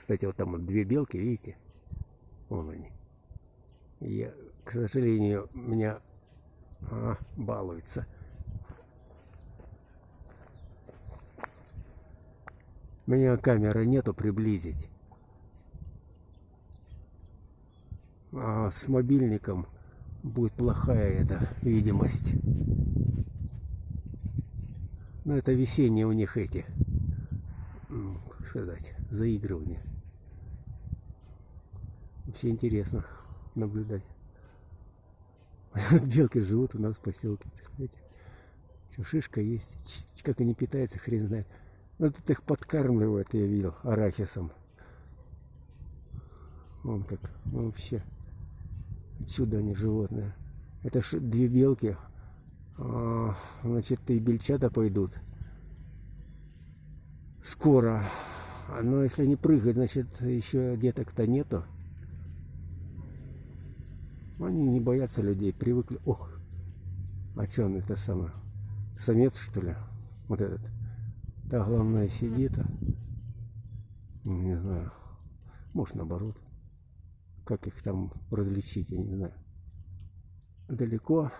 Кстати, вот там вот две белки, видите? Вон они. Я, к сожалению, меня а, балуется. У меня камеры нету приблизить. А с мобильником будет плохая эта видимость. Но это весенние у них эти, как сказать, заигрывания. Вообще интересно наблюдать. Белки живут у нас в поселке, представляете? Что, шишка есть. Как они питаются, хрен знает. Ну, тут их подкармливают, я видел, арахисом. Вон как, вообще. Чудо они животные. Это ж две белки. А, значит, и бельчата пойдут. Скоро. Но если не прыгать, значит, еще деток-то нету. Они не боятся людей, привыкли. Ох, а что он это самое? Самец, что ли? Вот этот. Та главная сидит. А? Не знаю. Может, наоборот. Как их там различить, я не знаю. Далеко.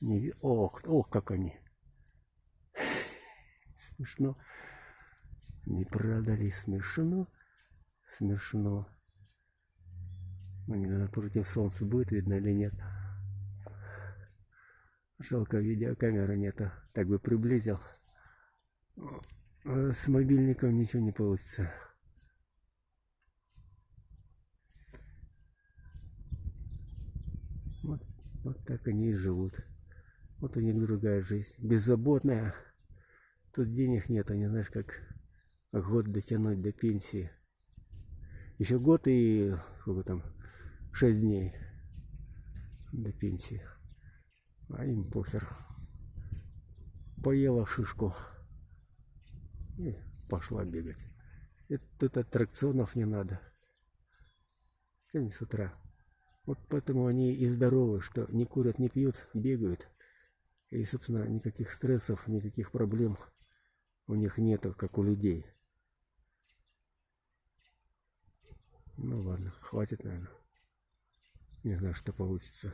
Не... Ох, ох, как они. Смешно. Не правда ли смешно? Смешно. Ну, не знаю, против солнца будет видно или нет. Жалко, видеокамеры нету. Так бы приблизил. А с мобильником ничего не получится. Вот, вот так они и живут. Вот у них другая жизнь. Беззаботная. Тут денег нет, не знаешь, как год дотянуть до пенсии. Еще год и сколько там, 6 дней до пенсии. А им похер. Поела шишку и пошла бегать. Это тут аттракционов не надо. Сегодня с утра. Вот поэтому они и здоровы, что не курят, не пьют, бегают. И, собственно, никаких стрессов, никаких проблем у них нету, как у людей. Ну ладно, хватит, наверное. Не знаю, что получится.